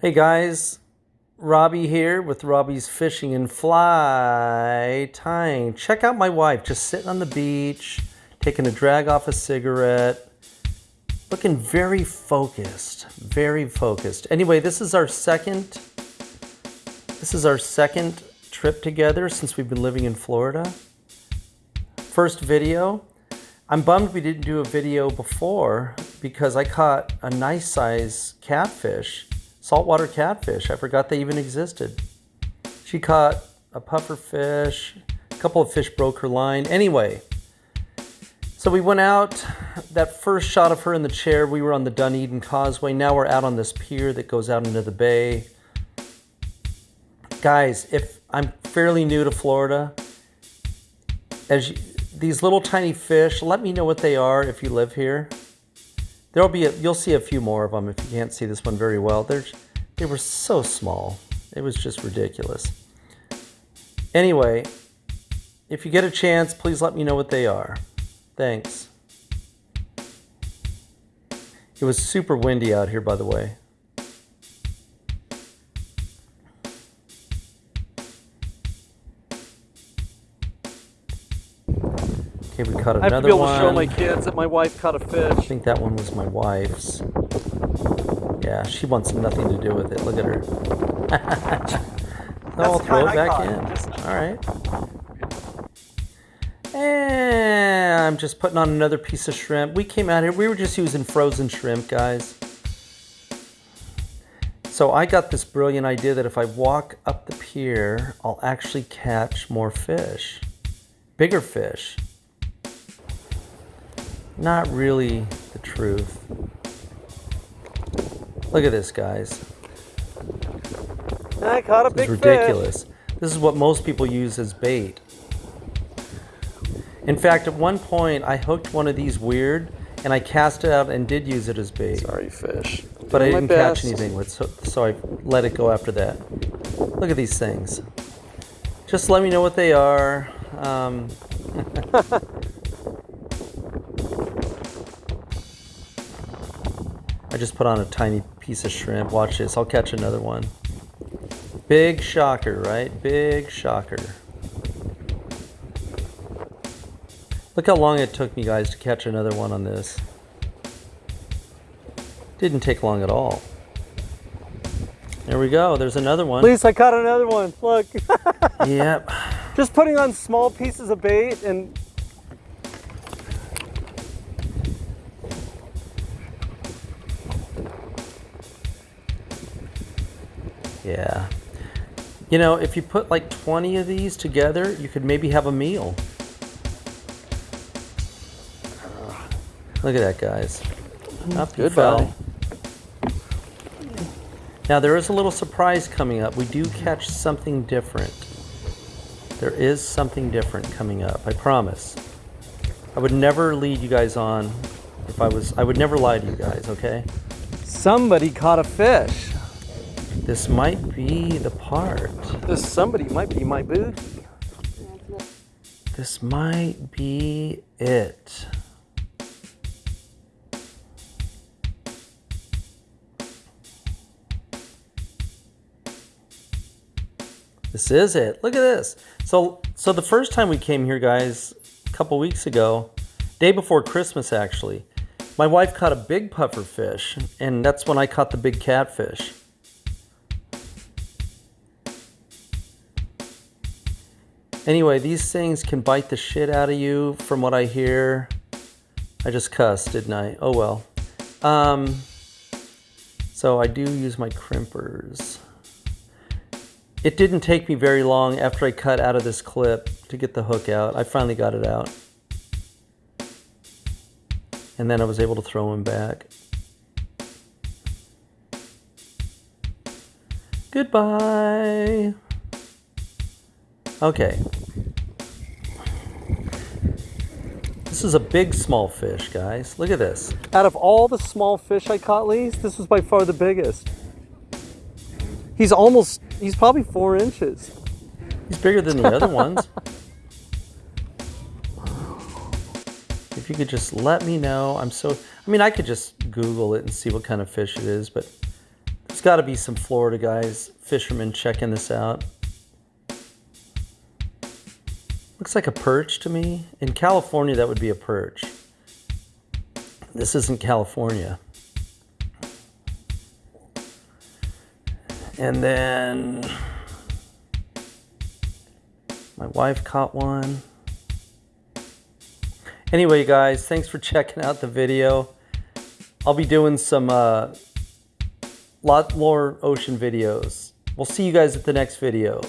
Hey guys, Robbie here with Robbie's Fishing and Fly Tying. Check out my wife just sitting on the beach, taking a drag off a cigarette, looking very focused, very focused. Anyway, this is our second, this is our second trip together since we've been living in Florida. First video. I'm bummed we didn't do a video before because I caught a nice size catfish saltwater catfish. I forgot they even existed. She caught a puffer fish, a couple of fish broke her line. Anyway, so we went out, that first shot of her in the chair, we were on the Dunedin Causeway. Now we're out on this pier that goes out into the bay. Guys, if I'm fairly new to Florida, as you, these little tiny fish, let me know what they are if you live here. There'll be a, you'll see a few more of them if you can't see this one very well. There's, they were so small. It was just ridiculous. Anyway, if you get a chance, please let me know what they are. Thanks. It was super windy out here, by the way. We caught another one. I have to be able one. to show my kids that my wife caught a fish. I think that one was my wife's. Yeah, she wants nothing to do with it. Look at her. so I'll throw it back in. All right. And I'm just putting on another piece of shrimp. We came out here, we were just using frozen shrimp, guys. So I got this brilliant idea that if I walk up the pier, I'll actually catch more fish. Bigger fish not really the truth. Look at this, guys. I caught a this big ridiculous. Fish. This is what most people use as bait. In fact, at one point, I hooked one of these weird, and I cast it out and did use it as bait. Sorry, fish. But I didn't catch anything with, so, so I let it go after that. Look at these things. Just let me know what they are. Um, I just put on a tiny piece of shrimp. Watch this. I'll catch another one. Big shocker, right? Big shocker. Look how long it took me, guys, to catch another one on this. Didn't take long at all. There we go. There's another one. At least I caught another one. Look. yep. Just putting on small pieces of bait and Yeah. You know, if you put like 20 of these together, you could maybe have a meal. Look at that, guys. Up Good fell. Now there is a little surprise coming up. We do catch something different. There is something different coming up, I promise. I would never lead you guys on if I was, I would never lie to you guys, okay? Somebody caught a fish. This might be the part. This somebody might be my booty. This might be it. This is it. Look at this. So, so the first time we came here, guys, a couple weeks ago, day before Christmas, actually, my wife caught a big puffer fish, and that's when I caught the big catfish. Anyway, these things can bite the shit out of you from what I hear. I just cussed, didn't I? Oh well. Um, so I do use my crimpers. It didn't take me very long after I cut out of this clip to get the hook out. I finally got it out. And then I was able to throw him back. Goodbye. Okay. This is a big small fish, guys. Look at this. Out of all the small fish I caught, Lee's, this was by far the biggest. He's almost, he's probably four inches. He's bigger than the other ones. If you could just let me know. I'm so, I mean, I could just Google it and see what kind of fish it is, but There's got to be some Florida guys, fishermen checking this out. Looks like a perch to me. In California, that would be a perch. This isn't California. And then my wife caught one. Anyway, guys, thanks for checking out the video. I'll be doing some uh, lot more ocean videos. We'll see you guys at the next video.